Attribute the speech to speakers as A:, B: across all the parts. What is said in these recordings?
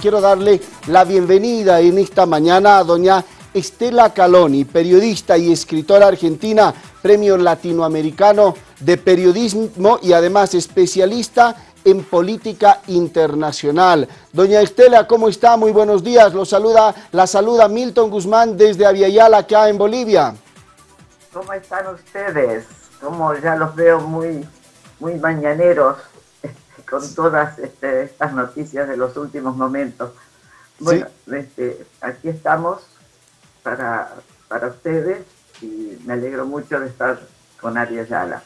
A: Quiero darle la bienvenida en esta mañana a doña Estela Caloni, periodista y escritora argentina, premio latinoamericano de periodismo y además especialista en política internacional. Doña Estela, ¿cómo está? Muy buenos días. Lo saluda, la saluda Milton Guzmán desde Aviala, acá en Bolivia.
B: ¿Cómo están ustedes? Como ya los veo muy, muy mañaneros con todas este, estas noticias de los últimos momentos. Bueno, este, aquí estamos para, para ustedes y me alegro mucho de estar con Arias Yala.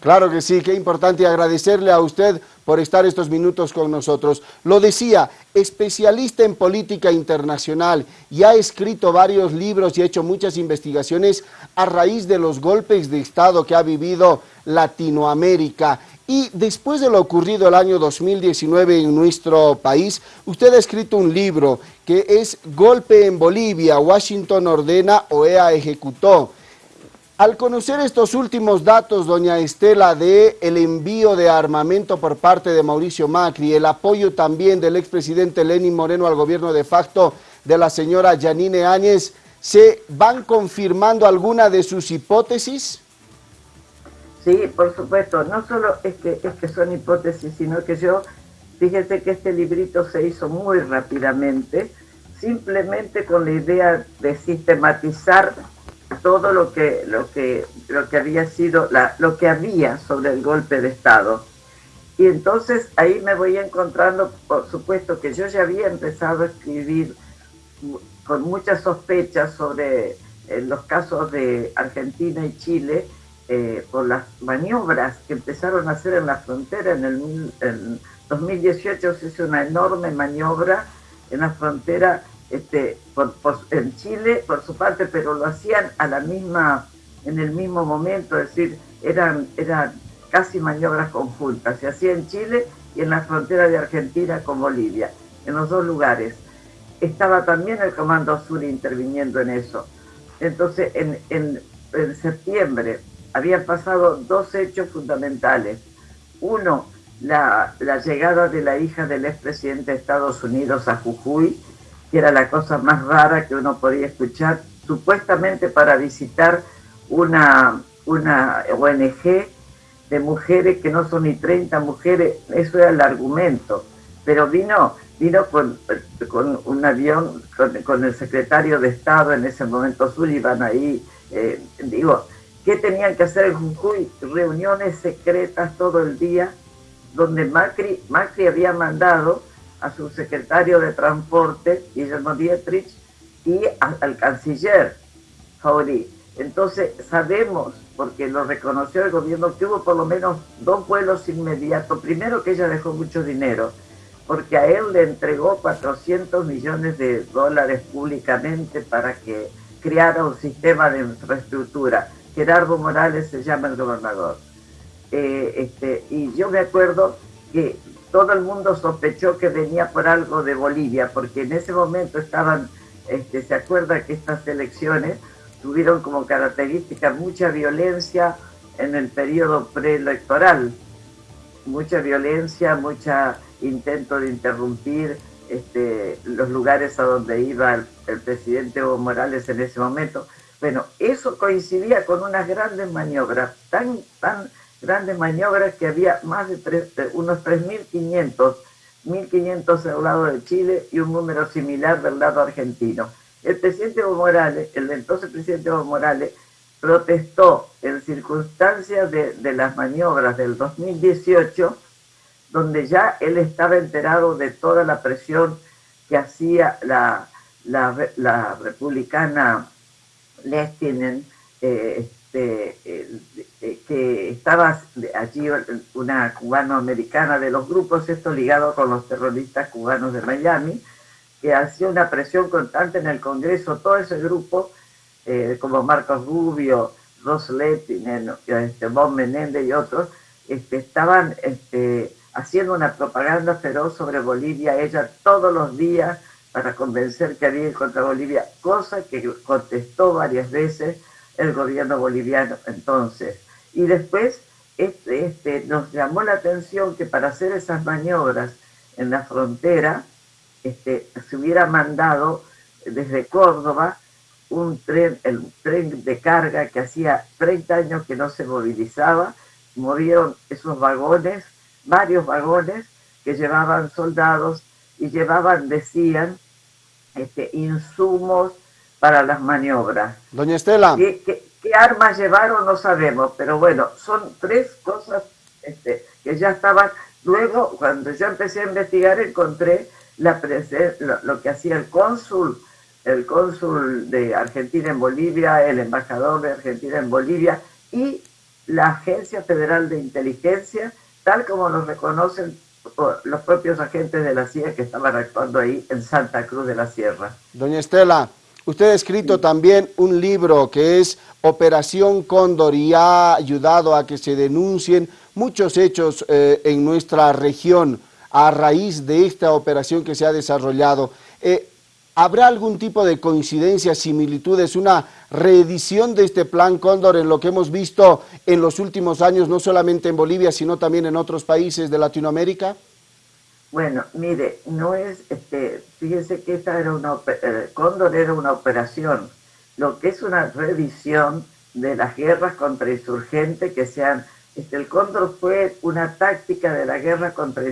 A: Claro que sí, qué importante agradecerle a usted por estar estos minutos con nosotros. Lo decía, especialista en política internacional y ha escrito varios libros y ha hecho muchas investigaciones a raíz de los golpes de Estado que ha vivido Latinoamérica. Y después de lo ocurrido el año 2019 en nuestro país, usted ha escrito un libro que es Golpe en Bolivia, Washington ordena, OEA ejecutó. Al conocer estos últimos datos, doña Estela, de el envío de armamento por parte de Mauricio Macri, el apoyo también del expresidente Lenín Moreno al gobierno de facto de la señora Yanine Áñez, ¿se van confirmando alguna de sus hipótesis?
B: Sí, por supuesto. No solo es que, es que son hipótesis, sino que yo, fíjese que este librito se hizo muy rápidamente, simplemente con la idea de sistematizar todo lo que, lo que, lo que había sido, lo que había sobre el golpe de Estado. Y entonces ahí me voy encontrando, por supuesto, que yo ya había empezado a escribir con muchas sospechas sobre eh, los casos de Argentina y Chile, eh, por las maniobras que empezaron a hacer en la frontera. En el 2018 se hizo una enorme maniobra en la frontera este, en Chile, por su parte, pero lo hacían a la misma, en el mismo momento, es decir, eran, eran casi maniobras conjuntas. Se hacía en Chile y en la frontera de Argentina con Bolivia, en los dos lugares. Estaba también el Comando Sur interviniendo en eso. Entonces, en, en, en septiembre habían pasado dos hechos fundamentales. Uno, la, llegada de la hija del expresidente de Estados Unidos a Jujuy, que era la cosa más rara que uno podía escuchar, supuestamente para visitar una, una ONG de mujeres que no son ni 30 mujeres, eso era el argumento, pero vino, vino con, con un avión, con, el secretario de Estado en ese momento, Sullivan, ahí, eh, digo, ¿Qué tenían que hacer en Jujuy? Reuniones secretas todo el día, donde Macri, Macri había mandado a su secretario de Transporte, Guillermo Dietrich, y al canciller Fauri. Entonces sabemos, porque lo reconoció el gobierno, que hubo por lo menos dos vuelos inmediatos. Primero que ella dejó mucho dinero, porque a él le entregó 400 millones de dólares públicamente para que creara un sistema de infraestructura. Gerardo Morales se llama el gobernador. Eh, este, y yo me acuerdo que todo el mundo sospechó que venía por algo de Bolivia, porque en ese momento estaban, este, se acuerda que estas elecciones tuvieron como característica mucha violencia en el periodo preelectoral, mucha violencia, mucha intento de interrumpir este, los lugares a donde iba el, el presidente Evo Morales en ese momento. Bueno, eso coincidía con unas grandes maniobras, tan, tan grandes maniobras que había más de, unos 3.500, 1.500 del lado de Chile y un número similar del lado argentino. El presidente Evo Morales, el entonces presidente Evo Morales, protestó en circunstancias de, de las maniobras del 2018, donde ya él estaba enterado de toda la presión que hacía la republicana Lestinen, eh, este, eh, que estaba allí una cubano-americana de los grupos, esto ligado con los terroristas cubanos de Miami, que hacía una presión constante en el Congreso, todo ese grupo, eh, como Marcos Rubio, Ross Lettinen, este, Bob Menéndez y otros, este, estaban este, haciendo una propaganda feroz sobre Bolivia, ella todos los días para convencer que había contra Bolivia, cosa que contestó varias veces el gobierno boliviano entonces. Y después este, este, nos llamó la atención que para hacer esas maniobras en la frontera, este, se hubiera mandado desde Córdoba un tren, el tren de carga que hacía 30 años que no se movilizaba, movieron esos vagones, varios vagones que llevaban soldados y llevaban, decían, este, insumos para las maniobras.
A: Doña Estela.
B: ¿Qué, armas llevaron? No sabemos, pero bueno, son tres cosas este, que ya estaban. Luego, cuando yo empecé a investigar, encontré la lo, lo que hacía el cónsul el cónsul de Argentina en Bolivia, el embajador de Argentina en Bolivia y la Agencia Federal de Inteligencia, tal como nos reconocen los propios agentes de la CIA que estaban actuando ahí en Santa Cruz de la Sierra.
A: Doña Estela, usted ha escrito también un libro que es Operación Cóndor y ha ayudado a que se denuncien muchos hechos eh, en nuestra región a raíz de esta operación que se ha desarrollado. Eh, ¿Habrá algún tipo de coincidencia, similitudes, una reedición de este plan Cóndor en lo que hemos visto en los últimos años, no solamente en Bolivia, sino también en otros países de Latinoamérica?
B: Bueno, mire, no es, este, fíjense que esta era una, eh, Cóndor era una operación, lo que es una revisión de las guerras contra insurgentes que sean, este, el Cóndor fue una táctica de la guerra contra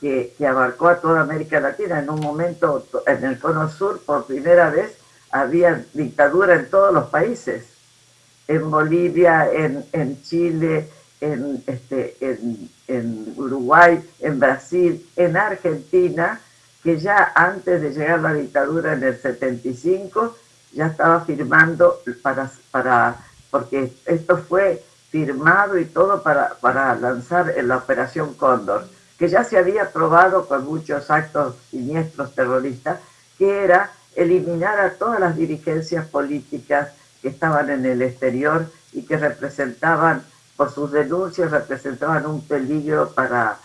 B: que, abarcó a toda América Latina. En un momento, en el Cono Sur, por primera vez, había dictadura en todos los países. En Bolivia, en, en Chile, en, este, en, en, Uruguay, en Brasil, en Argentina, que ya antes de llegar la dictadura en el 75, ya estaba firmando para, para porque esto fue firmado y todo para, para lanzar la Operación Cóndor que ya se había probado con muchos actos siniestros terroristas, que era eliminar a todas las dirigencias políticas que estaban en el exterior y que representaban, por sus denuncias, representaban un peligro para,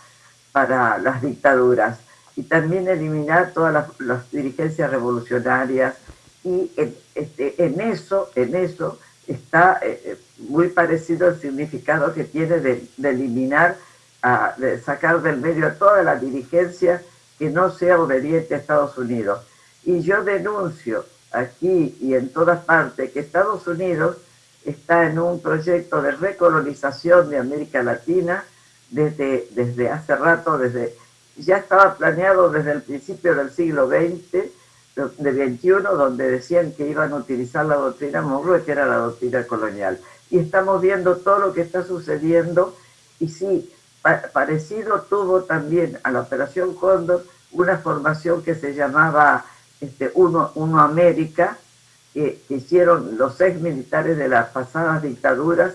B: para las dictaduras. Y también eliminar todas las, dirigencias revolucionarias. Y en, este, en, eso, en eso está eh, eh, muy parecido el significado que tiene de eliminar a, sacar del medio a toda la dirigencia que no sea obediente a Estados Unidos. Y yo denuncio aquí y en todas partes que Estados Unidos está en un proyecto de recolonización de América Latina desde, desde hace rato, desde ya estaba planeado desde el principio del siglo XX, de XXI, donde decían que iban a utilizar la doctrina Monroe, que era la doctrina colonial. Y estamos viendo todo lo que está sucediendo, y sí, parecido tuvo también a la Operación Cóndor una formación que se llamaba este, Uno, Uno América, que, hicieron los ex militares de las pasadas dictaduras,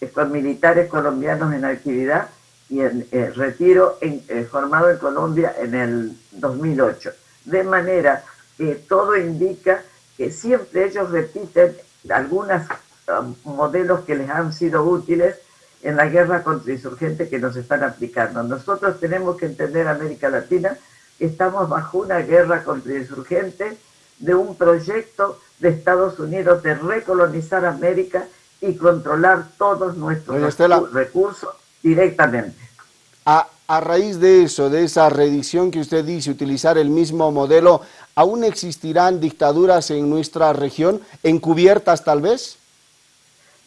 B: eh, con militares colombianos en actividad y en eh, retiro eh, formado en Colombia en el 2008. De manera que todo indica que siempre ellos repiten algunos um, modelos que les han sido útiles en la guerra contra insurgentes que nos están aplicando. Nosotros tenemos que entender, América Latina, que estamos bajo una guerra contra insurgentes de un proyecto de Estados Unidos de recolonizar América y controlar todos nuestros recursos directamente.
A: A, a, raíz de eso, de esa reedición que usted dice, utilizar el mismo modelo, ¿aún existirán dictaduras en nuestra región, encubiertas tal vez?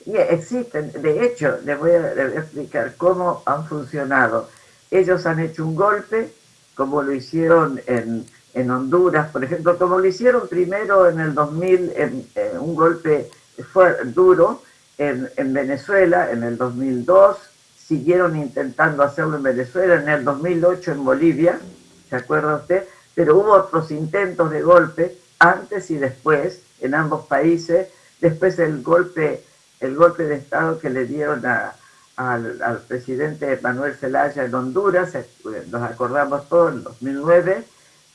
B: Y existen, de hecho, les voy, a, explicar cómo han funcionado. Ellos han hecho un golpe, como lo hicieron en, en Honduras, por ejemplo, como lo hicieron primero en el 2000, en, un golpe fue duro en, en, Venezuela, en el 2002, siguieron intentando hacerlo en Venezuela, en el 2008 en Bolivia, ¿se acuerda usted? Pero hubo otros intentos de golpe antes y después en ambos países, después el golpe el golpe de Estado que le dieron al, presidente Manuel Zelaya en Honduras, eh, nos acordamos todos, en 2009,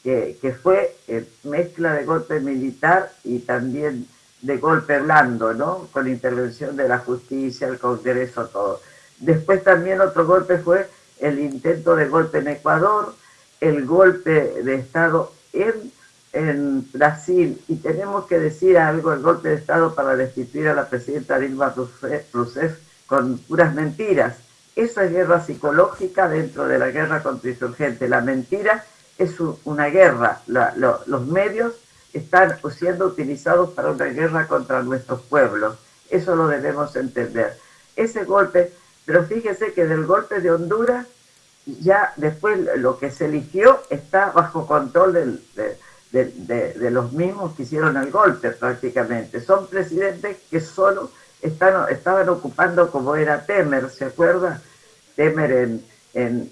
B: que, que fue eh, mezcla de golpe militar y también de golpe blando, ¿no? Con intervención de la justicia, el Congreso, todo. Después también otro golpe fue el intento de golpe en Ecuador, el golpe de Estado en en Brasil y tenemos que decir algo, el golpe de Estado para destituir a la presidenta Dilma Rousseff con puras mentiras. Esa es guerra psicológica dentro de la guerra contra insurgente, la mentira es una guerra. los medios están siendo utilizados para una guerra contra nuestros pueblos. Eso lo debemos entender. Ese golpe, pero fíjese que del golpe de Honduras, ya después lo que se eligió está bajo control de, los mismos que hicieron el golpe prácticamente. Son presidentes que solo están, estaban ocupando como era Temer, ¿se acuerda? Temer en, en,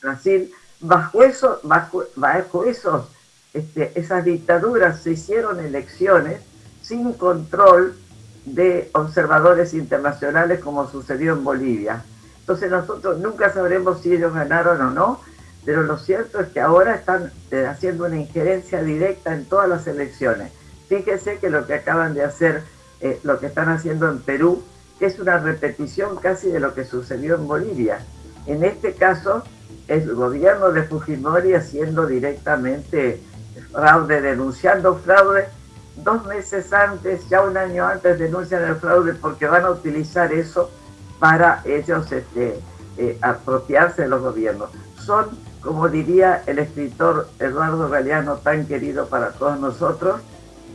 B: Brasil. Bajo, eso, bajo, bajo esos este, esas dictaduras se hicieron elecciones sin control de observadores internacionales como sucedió en Bolivia. Entonces nosotros nunca sabremos si ellos ganaron o no, pero lo cierto es que ahora están eh, haciendo una injerencia directa en todas las elecciones. Fíjese que lo que acaban de hacer, eh, lo que están haciendo en Perú, es una repetición casi de lo que sucedió en Bolivia. En este caso, el gobierno de Fujimori haciendo directamente fraude, denunciando fraude, dos meses antes, ya un año antes denuncian el fraude porque van a utilizar eso para ellos este, eh, apropiarse de los gobiernos. Son, como diría el escritor Eduardo Galeano, tan querido para todos nosotros,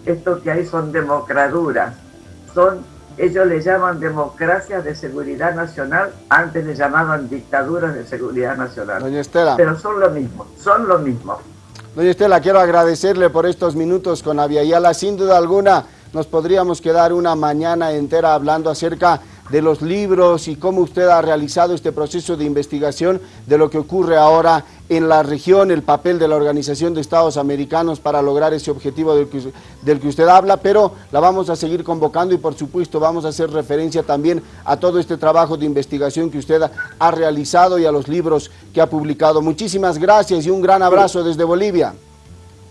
B: esto que hay son democraduras, son, ellos le llaman democracias de seguridad nacional, antes le llamaban dictaduras de seguridad nacional.
A: Doña Estela.
B: Pero son lo mismo, son lo mismo.
A: Doña Estela, quiero agradecerle por estos minutos con Aviala. Sin duda alguna, nos podríamos quedar una mañana entera hablando acerca de los libros y cómo usted ha realizado este proceso de investigación de lo que ocurre ahora en la región, el papel de la Organización de Estados Americanos para lograr ese objetivo del que, del que usted habla, pero la vamos a seguir convocando y por supuesto vamos a hacer referencia también a todo este trabajo de investigación que usted ha realizado y a los libros que ha publicado. Muchísimas gracias y un gran abrazo desde Bolivia.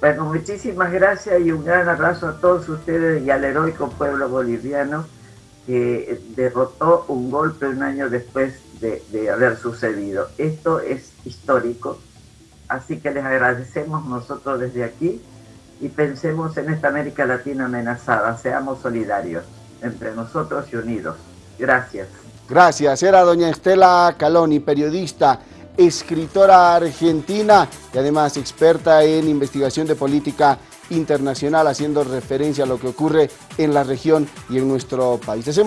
B: Bueno, muchísimas gracias y un gran abrazo a todos ustedes y al heroico pueblo boliviano que derrotó un golpe un año después de, haber sucedido. Esto es histórico, así que les agradecemos nosotros desde aquí y pensemos en esta América Latina amenazada, seamos solidarios entre nosotros y unidos. Gracias.
A: Gracias. Era doña Estela Caloni, periodista, escritora argentina y además experta en investigación de política internacional, haciendo referencia a lo que ocurre en la región y en nuestro país.